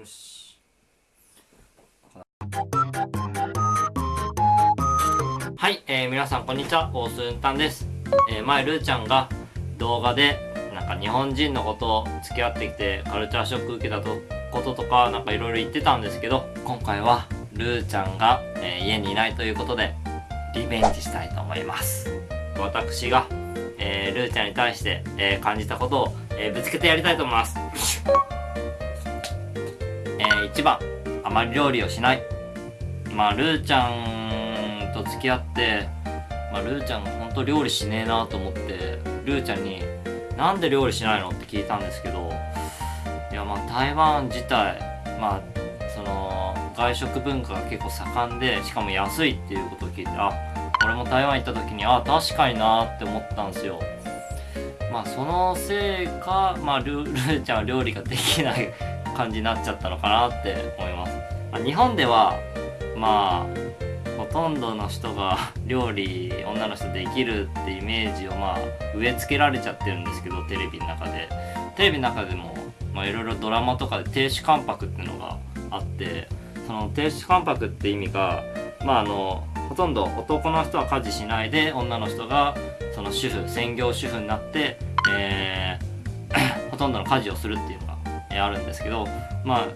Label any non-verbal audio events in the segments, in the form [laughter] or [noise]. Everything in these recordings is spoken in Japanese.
よしはい、えー、皆さんこんにちは、オースンタンです。えー、前、ルーちゃんが動画で、なんか日本人のことを付き合ってきてカルチャーショック受けたとこととか、なんかいろいろ言ってたんですけど、今回はルーちゃんが、えー、家にいないということで、リベンジしたいと思います。私が、えー、ルーちゃんに対して、えー、感じたことを、え、ぶつけてやりたいと思います。えー、1番、あまり料理をしない。まあ、ルーちゃんと付き合って、まあ、ルーちゃんほんと料理しねえなと思ってルーちゃんに「なんで料理しないの?」って聞いたんですけどいやまあ台湾自体まあその外食文化が結構盛んでしかも安いっていうことを聞いてあ俺も台湾行った時にあ確かになって思ったんですよまあそのせいかまあル [laughs] ルーちゃんは料理ができない感じになっちゃったのかなって思います、まあ、日本ではまあほとんどの人が [laughs] 料理女の人できるってイメージをまあ植え付けられちゃってるんですけどテレビの中で。テレビの中でもいろいろドラマとかで亭主関白っていうのがあってその亭主関白って意味がまああのほとんど男の人は家事しないで女の人がその主婦専業主婦になって、えー、[coughs] ほとんどの家事をするっていうの、あるんですけどまあ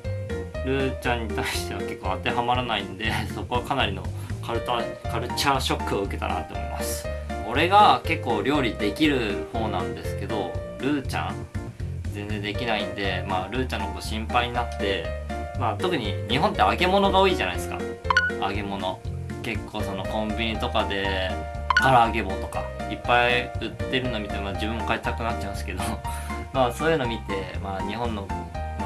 ルーちゃんに対しては結構当てはまらないんで [laughs] そこはかなりのカルタカルチャーショックを受けたなって思います。俺が結構料理できる方なんですけどルーちゃん全然できないんでまあルーちゃんのこと心配になってまあ特に日本って揚げ物が多いじゃないですか。揚げ物。結構そのコンビニとかで唐揚げ棒とかいっぱい売ってるの見て、まあ、自分も買いたくなっちゃうんですけどまあそういうの見て、まあ、日本の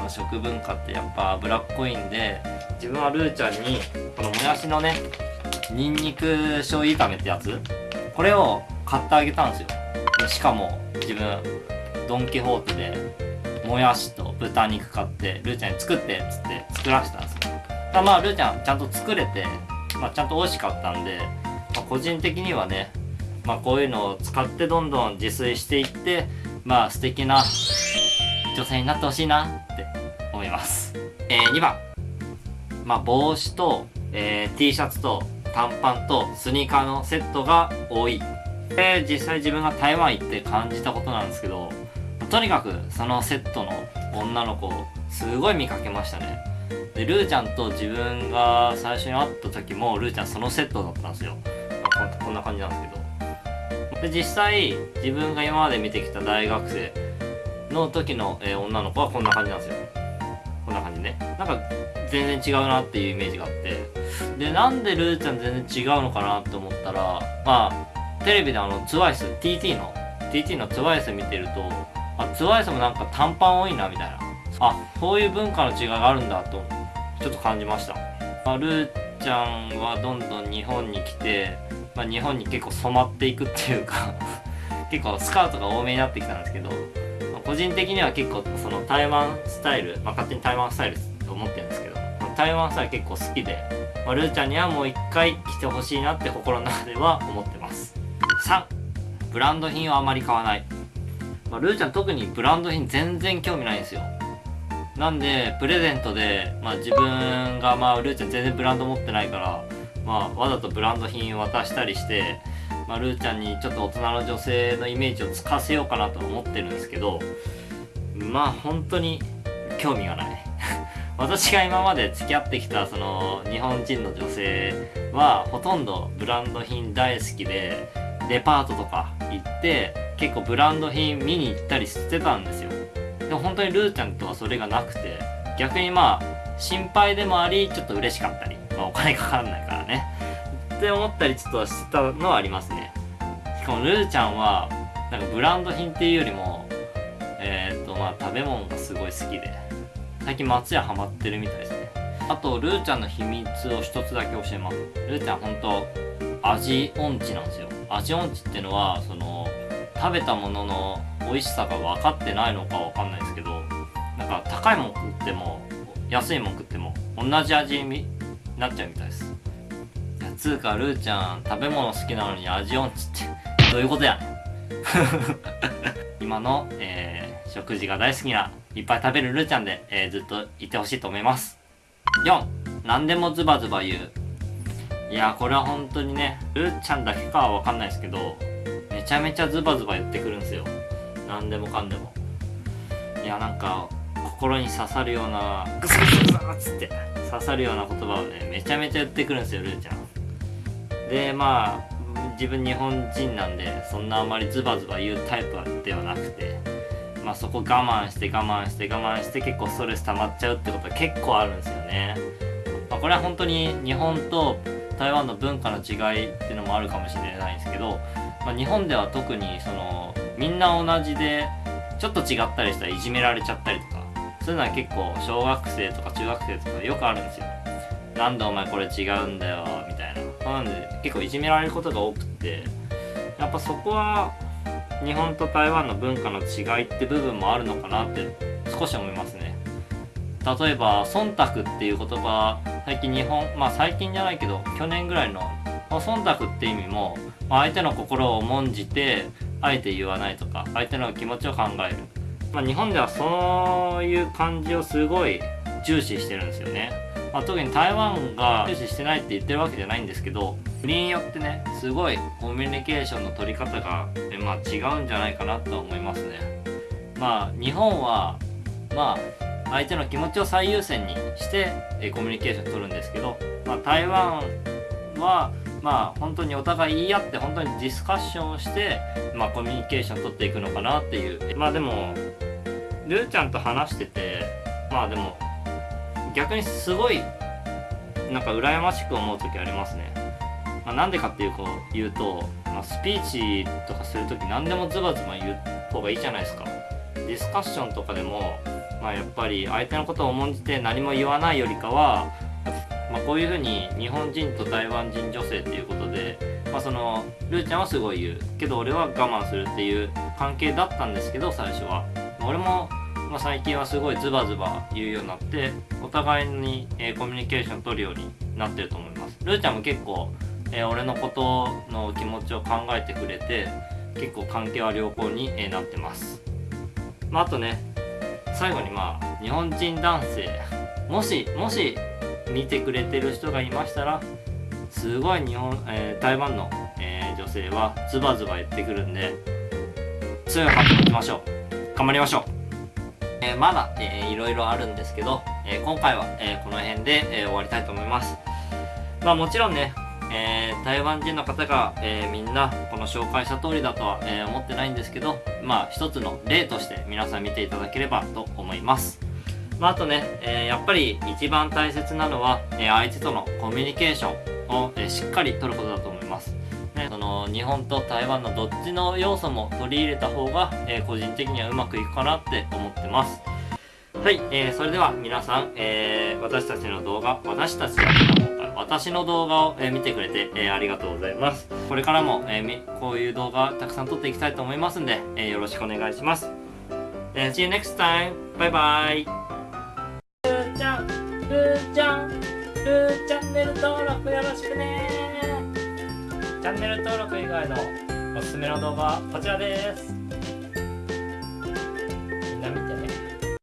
食文化ってやっぱ脂っこいんで自分はルーちゃんにこのもやしのねニンニク醤油炒めってやつこれを買ってあげたんですよ。しかも自分ドン・キホーテでもやしと豚肉買ってルーちゃんに作ってっつって作らせたんですよ。たまあルーちゃんちゃんと作れて、まあ、ちゃんと美味しかったんで、まあ、個人的にはね、まあ、こういうのを使ってどんどん自炊していってまあ素敵な女性になってほしいなって思います。えー、2番。まあ帽子と、えー、T シャツと短パンとスニーカーのセットが多い。で実際自分が台湾行って感じたことなんですけどとにかくそのセットの女の子をすごい見かけましたね。でルーちゃんと自分が最初に会った時もルーちゃんそのセットだったんですよ。こんな感じなんですけど。で実際自分が今まで見てきた大学生の時の、えー、女の子はこんな感じなんですよ。こんな感じね。なんか全然違うなっていうイメージがあって。でなんでルーちゃん全然違うのかなって思ったらまあテレビであの TWICETT の TT の TWICE 見てるとあ TWICE もなんか短パン多いなみたいな。あそういう文化の違いがあるんだとちょっと感じました、まあ、ルーちゃんはどんどん日本に来て、まあ、日本に結構染まっていくっていうか [laughs] 結構スカートが多めになってきたんですけど、まあ、個人的には結構その台湾スタイル、まあ、勝手に台湾スタイルと思ってるんですけど、台湾スタイル結構好きでまあ、ルーちゃんにはもう一回来てほしいなって心の中では思ってます。3ブランド品をあまり買わない、まあ、ルーちゃん特にブランド品全然興味ないんですよ。なんでプレゼントで、まあ、自分がまあルーちゃん全然ブランド持ってないから、まあ、わざとブランド品を渡したりして、まあ、ルーちゃんにちょっと大人の女性のイメージをつかせようかなと思ってるんですけどまあ本当に興味がない。[laughs] 私が今まで付き合ってきたその日本人の女性はほとんどブランド品大好きでデパートとか行って結構ブランド品見に行ったりしてたんですよ。でも本当にルーちゃんとはそれがなくて逆にまあ心配でもありちょっと嬉しかったり、まあ、お金かかんないからね。って思ったりちょっとしてたのはありますね。しかもルーちゃんはなんかブランド品っていうよりもえっ、とまあ食べ物がすごい好きで。最近松屋ハマってるみたいですね。あとルーちゃんの秘密を一つだけ教えます。ルーちゃん本当味音痴なんですよ。味音痴っていうのはその食べたものの美味しさが分かってないのか分かんないですけどなんか高いもん食っても安いもん食っても同じ味なっちゃうみたいです。つうかルーちゃん食べ物好きなのに味音痴ってどういうことや。[laughs] 今の、えー食事が大好きないっぱい食べるルーちゃんで、えー、ずっといてほしいと思います。4何でもズバズバ言う。いやこれは本当にねルーちゃんだけかは分かんないですけどめちゃめちゃズバズバ言ってくるんですよ。何でもかんでも。いやなんか心に刺さるようなグサグサっつって。刺さるような言葉をねめちゃめちゃ言ってくるんですよルーちゃん。でまあ自分日本人なんでそんなあまりズバズバ言うタイプではなくてまあそこ我慢して我慢して我慢して結構ストレス溜まっちゃうってことは結構あるんですよね、まあ、これは本当に日本と台湾の文化の違いっていうのもあるかもしれないんですけど、まあ、日本では特にそのみんな同じでちょっと違ったりしたらいじめられちゃったりとかそういうのは結構小学生とか中学生とかよくあるんですよ。なんでお前これ違うんだよみたいな。なんで結構いじめられることが多くって。やっぱそこは日本と台湾の文化の違いって部分もあるのかなって少し思いますね。例えば忖度っていう言葉最近日本まあ最近じゃないけど去年ぐらいの忖度って意味も、まあ、相手の心を重んじてあえて言わないとか相手の気持ちを考える、まあ、日本ではそういう感じをすごい重視してるんですよね、まあ、特に台湾が重視してないって言ってるわけじゃないんですけど国によってねすごいコミュニケーションの取り方が、まあ、違うんじゃないかなと思いますね。まあ日本はまあ相手の気持ちを最優先にしてコミュニケーション取るんですけど、まあ、台湾はまあ本当にお互い言い合って本当にディスカッションをして、まあ、コミュニケーション取っていくのかなっていうまあでもルーちゃんと話しててまあでも逆にすごいなんか羨ましく思う時ありますね。まあ、なんでかっていうと言うと、まあ、スピーチとかする時何でもズバズバ言う方がいいじゃないですか。ディスカッションとかでも、まあ、やっぱり相手のことを重んじて何も言わないよりかはまあ、こういうふうに日本人と台湾人女性っていうことで、まあ、そのルーちゃんはすごい言う。けど俺は我慢するっていう関係だったんですけど最初は。俺も、まあ、最近はすごいズバズバ言うようになってお互いに、えー、コミュニケーション取るようになってると思います。ルーちゃんも結構、えー、俺のことの気持ちを考えてくれて結構関係は良好に、えー、なってます。まあ、あとね最後にまあ日本人男性。もしもし見てくれてる人がいましたらすごい日本、えー、台湾の、えー、女性はズバズバ言ってくるんで強いハート持ちましょう。頑張りましょう、えー、まだ、えー、いろいろあるんですけど、え今回は、えこの辺で、え終わりたいと思います。まあもちろんねえー、台湾人の方が、えー、みんなこの紹介した通りだとは、えー、思ってないんですけどまあ一つの例として皆さん見ていただければと思います。まあ、あとね、えー、やっぱり一番大切なのは、えー、相手とのコミュニケーションを、えー、しっかり取ることだと思います。ね、その日本と台湾のどっちの要素も取り入れた方が、え個人的にはうまくいくかなって思ってます。はい、えー、それでは皆さん、えー、私たちの動画、私たちだけの今回、私の動画を、えー、見てくれて、えー、ありがとうございます。これからも、えー、こういう動画たくさん撮っていきたいと思いますんで、えー、よろしくお願いします。え、See you next time! バイバイちルーちゃん、ルーチャンネル登録よろしくねチャンネル登録以外のおすすめの動画はこちらです。